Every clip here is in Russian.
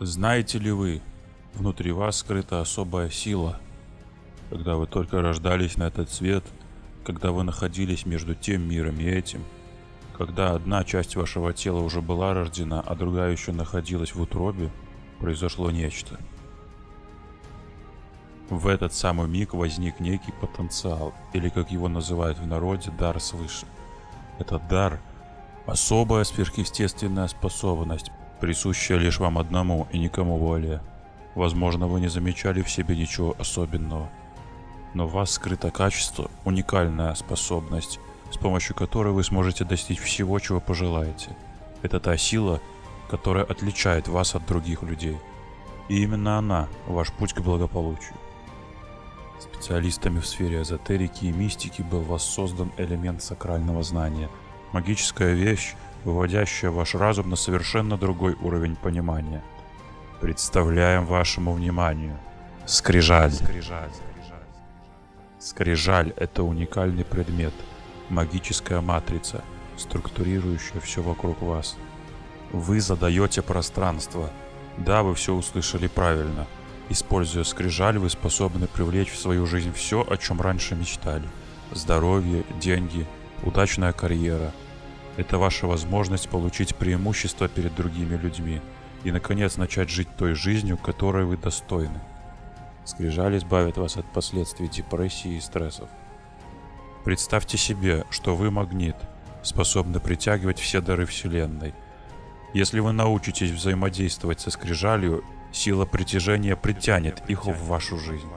Знаете ли вы, внутри вас скрыта особая сила. Когда вы только рождались на этот свет, когда вы находились между тем миром и этим, когда одна часть вашего тела уже была рождена, а другая еще находилась в утробе, произошло нечто. В этот самый миг возник некий потенциал, или как его называют в народе, дар свыше. Этот дар – особая сверхъестественная способность, присущая лишь вам одному и никому более. Возможно, вы не замечали в себе ничего особенного. Но в вас скрыто качество, уникальная способность, с помощью которой вы сможете достичь всего, чего пожелаете. Это та сила, которая отличает вас от других людей. И именно она – ваш путь к благополучию. Специалистами в сфере эзотерики и мистики был воссоздан элемент сакрального знания. Магическая вещь, выводящая ваш разум на совершенно другой уровень понимания. Представляем вашему вниманию. Скрижаль. Скрижаль. Скрижаль – это уникальный предмет, магическая матрица, структурирующая все вокруг вас. Вы задаете пространство. Да, вы все услышали правильно. Используя скрижаль, вы способны привлечь в свою жизнь все, о чем раньше мечтали. Здоровье, деньги, удачная карьера – это ваша возможность получить преимущество перед другими людьми и, наконец, начать жить той жизнью, которой вы достойны. Скрижаль избавит вас от последствий депрессии и стрессов. Представьте себе, что вы магнит, способный притягивать все дары Вселенной. Если вы научитесь взаимодействовать со скрижалью, сила притяжения притянет их в вашу жизнь.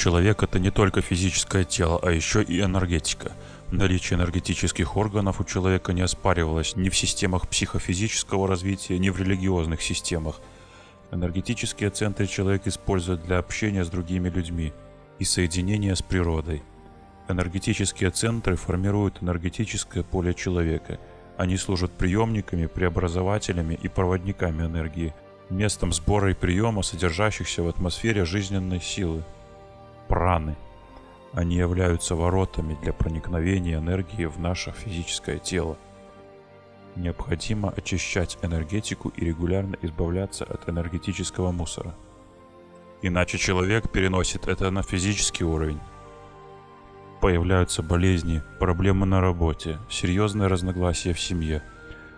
Человек это не только физическое тело, а еще и энергетика. Наличие энергетических органов у человека не оспаривалось ни в системах психофизического развития, ни в религиозных системах. Энергетические центры человек использует для общения с другими людьми и соединения с природой. Энергетические центры формируют энергетическое поле человека. Они служат приемниками, преобразователями и проводниками энергии, местом сбора и приема содержащихся в атмосфере жизненной силы праны. Они являются воротами для проникновения энергии в наше физическое тело. Необходимо очищать энергетику и регулярно избавляться от энергетического мусора. Иначе человек переносит это на физический уровень. Появляются болезни, проблемы на работе, серьезные разногласия в семье.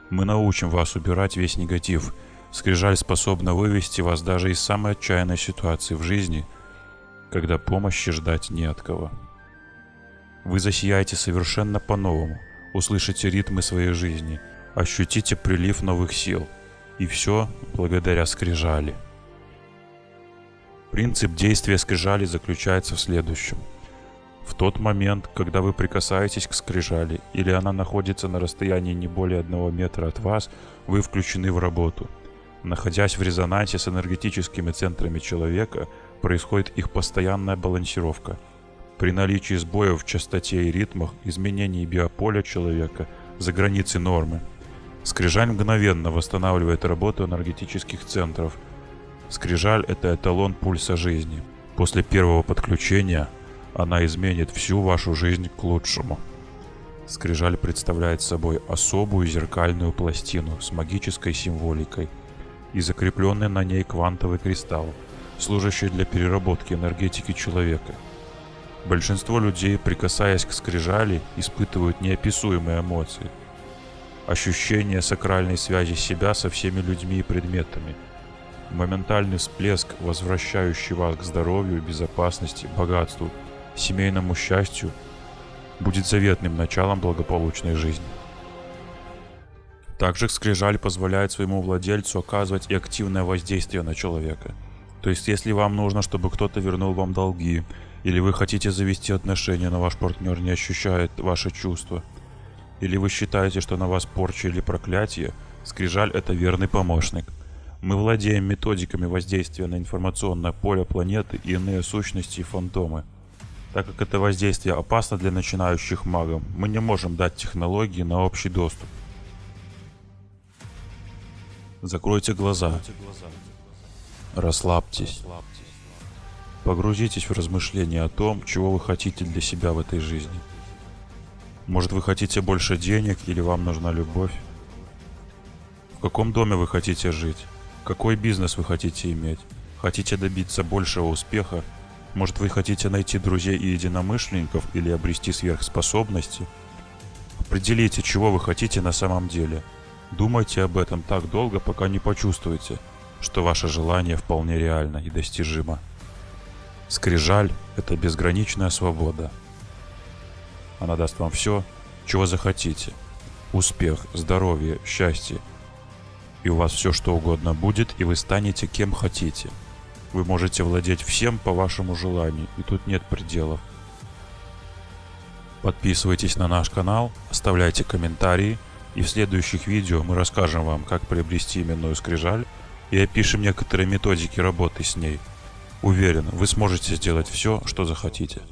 Мы научим вас убирать весь негатив. Скрижаль способна вывести вас даже из самой отчаянной ситуации в жизни – когда помощи ждать не от кого. Вы засияете совершенно по-новому, услышите ритмы своей жизни, ощутите прилив новых сил. И все благодаря скрижали. Принцип действия скрижали заключается в следующем. В тот момент, когда вы прикасаетесь к скрижали, или она находится на расстоянии не более одного метра от вас, вы включены в работу. Находясь в резонансе с энергетическими центрами человека, происходит их постоянная балансировка. При наличии сбоев в частоте и ритмах, изменений биополя человека за границей нормы, скрижаль мгновенно восстанавливает работу энергетических центров. Скрижаль – это эталон пульса жизни. После первого подключения она изменит всю вашу жизнь к лучшему. Скрижаль представляет собой особую зеркальную пластину с магической символикой и закрепленный на ней квантовый кристалл – служащий для переработки энергетики человека. Большинство людей, прикасаясь к скрижали, испытывают неописуемые эмоции. Ощущение сакральной связи себя со всеми людьми и предметами. Моментальный всплеск, возвращающий вас к здоровью, безопасности, богатству, семейному счастью, будет заветным началом благополучной жизни. Также скрижаль позволяет своему владельцу оказывать и активное воздействие на человека – то есть, если вам нужно, чтобы кто-то вернул вам долги, или вы хотите завести отношения, но ваш партнер не ощущает ваши чувства, или вы считаете, что на вас порча или проклятие, Скрижаль – это верный помощник. Мы владеем методиками воздействия на информационное поле планеты и иные сущности и фантомы. Так как это воздействие опасно для начинающих магов, мы не можем дать технологии на общий доступ. Закройте глаза. Закройте глаза. Расслабьтесь. Погрузитесь в размышления о том, чего вы хотите для себя в этой жизни. Может вы хотите больше денег или вам нужна любовь? каком доме вы хотите жить? Какой бизнес вы хотите иметь? Хотите добиться большего успеха? Может вы хотите найти друзей и единомышленников или обрести сверхспособности? Определите, чего вы хотите на самом деле. Думайте об этом так долго, пока не почувствуете, что ваше желание вполне реально и достижимо. Скрижаль – это безграничная свобода. Она даст вам все, чего захотите. Успех, здоровье, счастье. И у вас все что угодно будет, и вы станете кем хотите. Вы можете владеть всем по вашему желанию, и тут нет пределов. Подписывайтесь на наш канал, оставляйте комментарии, и в следующих видео мы расскажем вам, как приобрести именную скрижаль и опишем некоторые методики работы с ней. Уверен, вы сможете сделать все, что захотите.